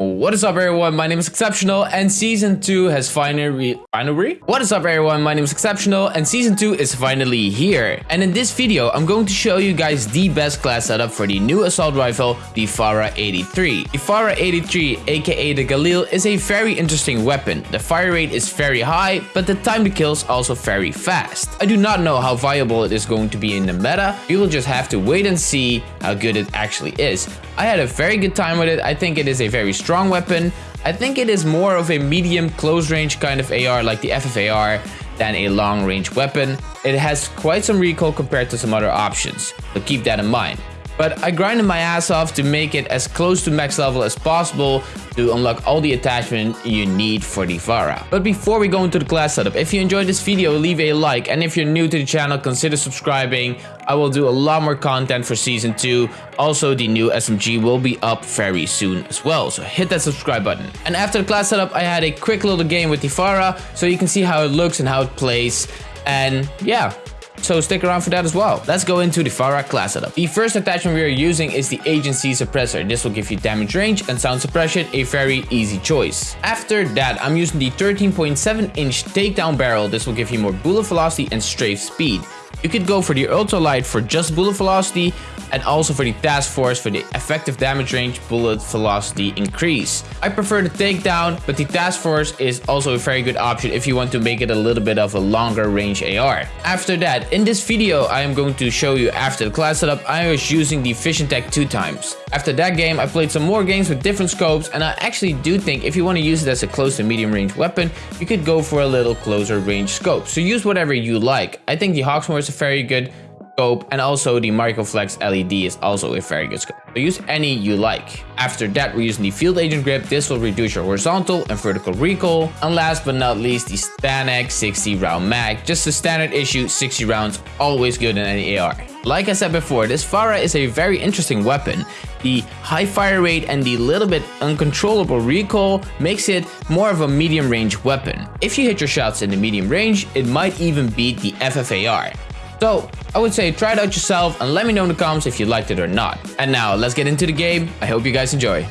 What is up everyone, my name is Exceptional and Season 2 has finally... Finally? What is up everyone, my name is Exceptional and Season 2 is finally here. And in this video, I'm going to show you guys the best class setup for the new assault rifle, the FARA 83. The FARA 83, aka the Galil, is a very interesting weapon. The fire rate is very high, but the time to kill is also very fast. I do not know how viable it is going to be in the meta, you will just have to wait and see how good it actually is. I had a very good time with it, I think it is a very strong strong weapon. I think it is more of a medium close range kind of AR like the FFAR than a long range weapon. It has quite some recoil compared to some other options, so keep that in mind. But I grinded my ass off to make it as close to max level as possible to unlock all the attachment you need for the FARA. But before we go into the class setup, if you enjoyed this video, leave a like. And if you're new to the channel, consider subscribing. I will do a lot more content for season 2. Also, the new SMG will be up very soon as well. So hit that subscribe button. And after the class setup, I had a quick little game with the FARA. So you can see how it looks and how it plays. And yeah, so stick around for that as well. Let's go into the FARA class setup. The first attachment we are using is the agency suppressor. This will give you damage range and sound suppression, a very easy choice. After that, I'm using the 13.7 inch takedown barrel. This will give you more bullet velocity and strafe speed. You could go for the ultralight for just bullet velocity and also for the task force for the effective damage range bullet velocity increase. I prefer the takedown, but the task force is also a very good option if you want to make it a little bit of a longer range AR. After that, in this video, I am going to show you after the class setup, I was using the Vision Tech two times. After that game, I played some more games with different scopes, and I actually do think if you want to use it as a close to medium range weapon, you could go for a little closer range scope. So use whatever you like. I think the Hawksmoor is a very good scope and also the Microflex LED is also a very good scope. So use any you like. After that we're using the Field Agent Grip. This will reduce your horizontal and vertical recoil. And last but not least the STANAG 60 round mag. Just a standard issue 60 rounds always good in any AR. Like I said before, this FARA is a very interesting weapon. The high fire rate and the little bit uncontrollable recoil makes it more of a medium range weapon. If you hit your shots in the medium range, it might even beat the FFAR. So I would say try it out yourself and let me know in the comments if you liked it or not. And now let's get into the game. I hope you guys enjoy.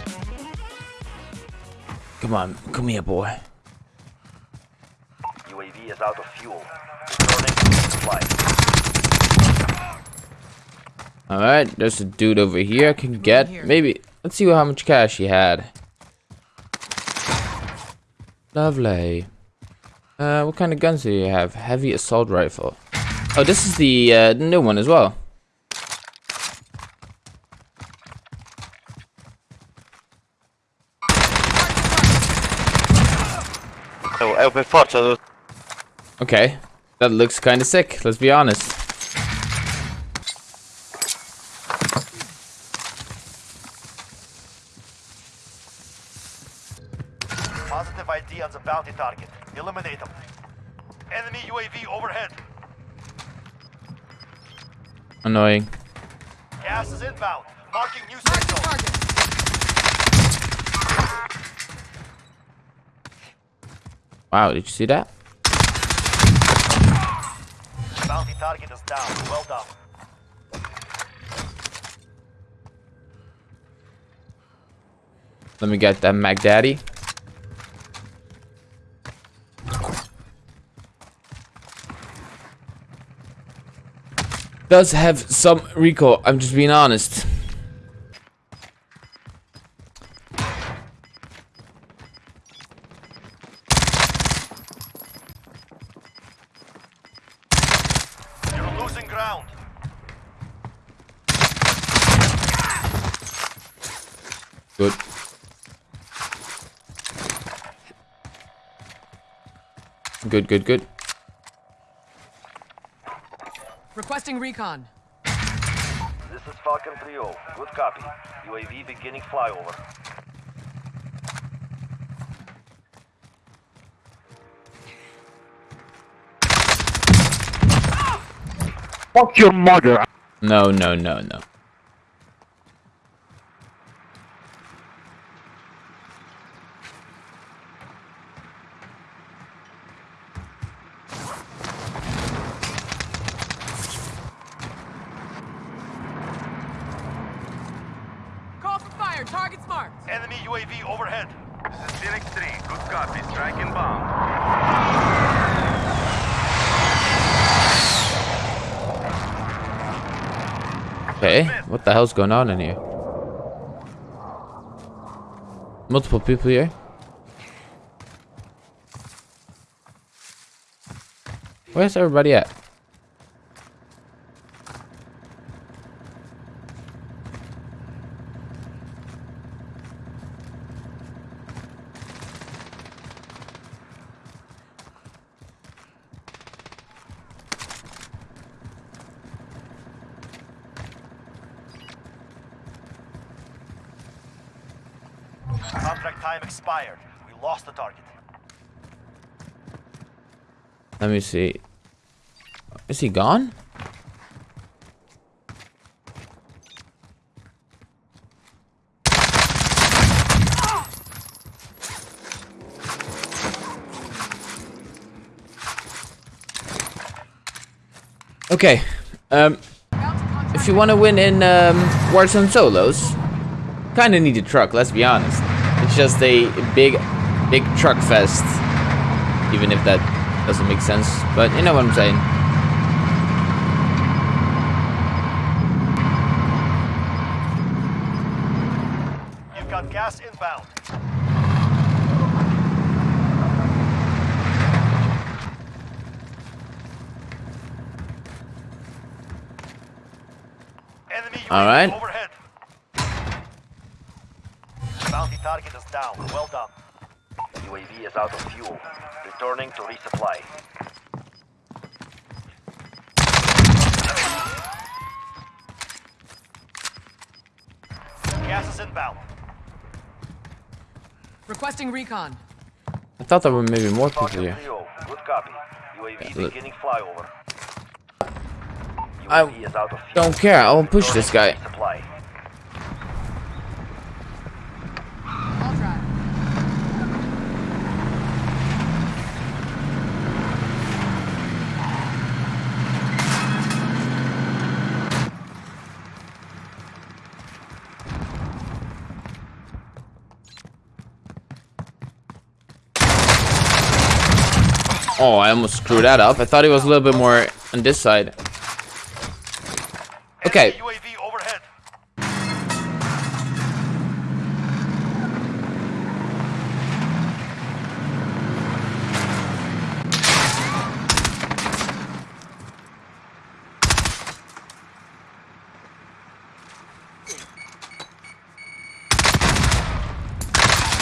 Come on, come here boy. UAV is out of fuel. Alright, there's a dude over here I can get. Maybe, let's see how much cash he had. Lovely. Uh, what kind of guns do you have? Heavy assault rifle. Oh, this is the uh, new one as well. Okay, that looks kind of sick, let's be honest. Positive ID on the bounty target. Eliminate them. Enemy UAV overhead. Annoying. Gas is inbound. Marking new signal. Wow, did you see that? Bounty target is down. Well done. Let me get that Mac Daddy. Does have some recoil. I'm just being honest. You're losing ground. Good. Good, good, good. Requesting recon. This is Falcon 3-0. Good copy. UAV beginning flyover. Fuck your mother. No, no, no, no. Call for fire. Target's marked. Enemy UAV overhead. This is Phoenix 3. Good copy. Strike inbound. Okay, what the hell's going on in here? Multiple people here. Where's everybody at? Contract time expired. We lost the target. Let me see. Is he gone? Okay. Um, if you want to win in um, Warzone solos, kind of need a truck. Let's be honest. Just a big, big truck fest. Even if that doesn't make sense, but you know what I'm saying. You've got gas inbound. Enemy All right. Down. Well done. UAV is out of fuel. Returning to resupply. Gas is inbound. Requesting recon. I thought there were maybe more people here. Good copy. UAV look. beginning flyover. I UAV is out of fuel. Don't care. I'll push this guy. Supply. Oh, I almost screwed that up. I thought it was a little bit more on this side. Okay. Enemy UAV overhead.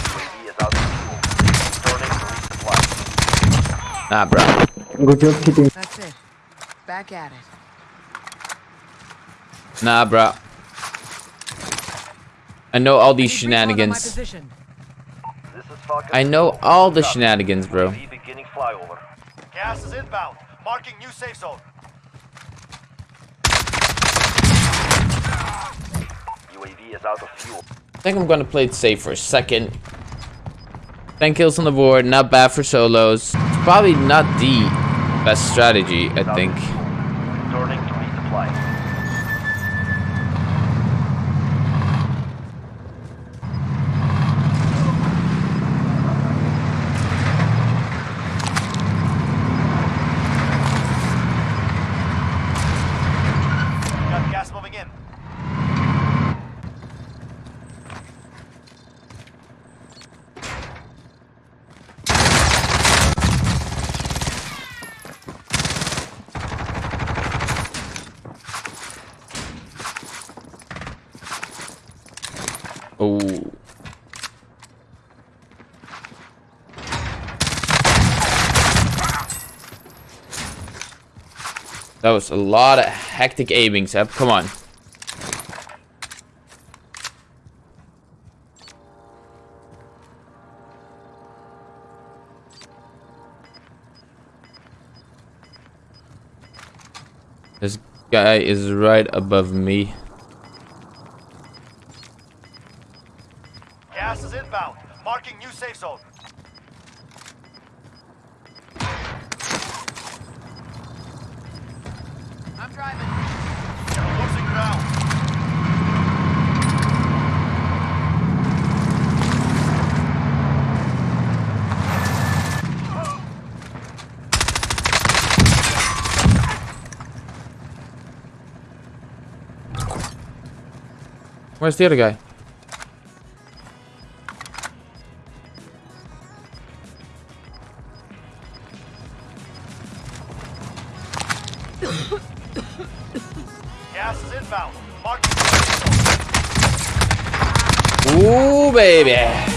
UAV is out of fuel. Returning to resupply. Nah, bro. Good job hitting. That's it. Back at it. Nah, bro. I know all these Need recon on my shenanigans. position. This is Falcon I know all the shenanigans, bro. UAV beginning flyover. Gas is inbound. Marking new safe zone. UAV is out of fuel. I think I'm gonna play it safe for a second. 10 kills on the board, not bad for solos. Probably not the best strategy, I think. Gas moving in. That was a lot of hectic aiming, Seb. Come on. This guy is right above me. Gas is inbound. Marking new safe zone. I'm driving. Losing ground. Where's the other guy? Gas is inbound. Mark Ooh, baby.